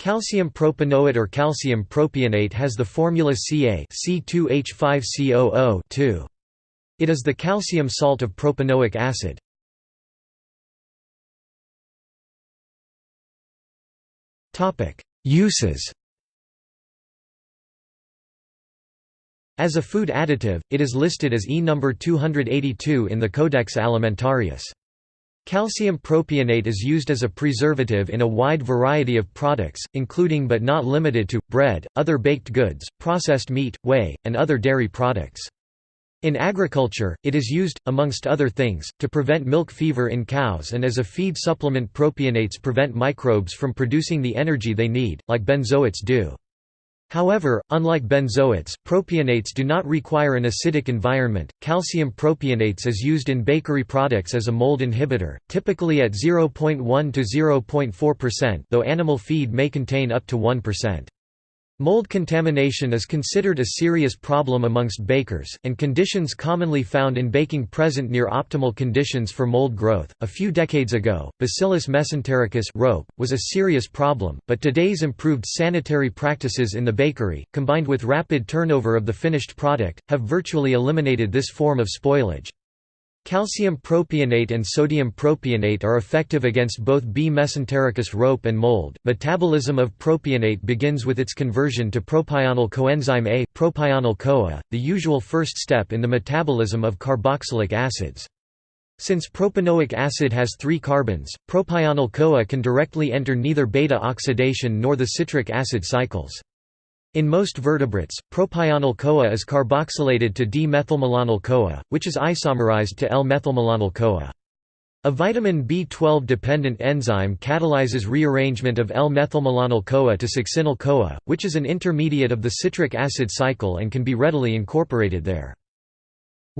Calcium propanoate or calcium propionate has the formula Ca C2H5COO It is the calcium salt of propanoic acid. Uses As a food additive, it is listed as E number 282 in the Codex Alimentarius. Calcium propionate is used as a preservative in a wide variety of products, including but not limited to, bread, other baked goods, processed meat, whey, and other dairy products. In agriculture, it is used, amongst other things, to prevent milk fever in cows and as a feed supplement propionates prevent microbes from producing the energy they need, like benzoates do. However, unlike benzoates, propionates do not require an acidic environment. Calcium propionates is used in bakery products as a mold inhibitor, typically at 0.1 to 0.4%, though animal feed may contain up to 1%. Mold contamination is considered a serious problem amongst bakers, and conditions commonly found in baking present near optimal conditions for mold growth. A few decades ago, Bacillus mesentericus rope was a serious problem, but today's improved sanitary practices in the bakery, combined with rapid turnover of the finished product, have virtually eliminated this form of spoilage. Calcium propionate and sodium propionate are effective against both B. mesentericus rope and mold. Metabolism of propionate begins with its conversion to propionyl coenzyme A, propionyl CoA, the usual first step in the metabolism of carboxylic acids. Since propanoic acid has three carbons, propionyl CoA can directly enter neither beta oxidation nor the citric acid cycles. In most vertebrates, propionyl-CoA is carboxylated to D-methylmalonyl-CoA, which is isomerized to L-methylmalonyl-CoA. A vitamin B12-dependent enzyme catalyzes rearrangement of L-methylmalonyl-CoA to succinyl-CoA, which is an intermediate of the citric acid cycle and can be readily incorporated there.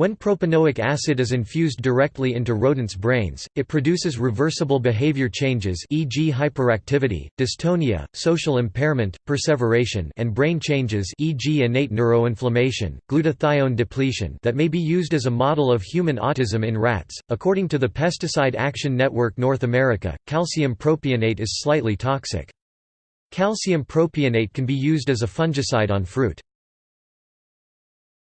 When propanoic acid is infused directly into rodents' brains, it produces reversible behavior changes e.g. hyperactivity, dystonia, social impairment, perseveration and brain changes e.g. innate neuroinflammation, glutathione depletion that may be used as a model of human autism in rats. According to the Pesticide Action Network North America, calcium propionate is slightly toxic. Calcium propionate can be used as a fungicide on fruit.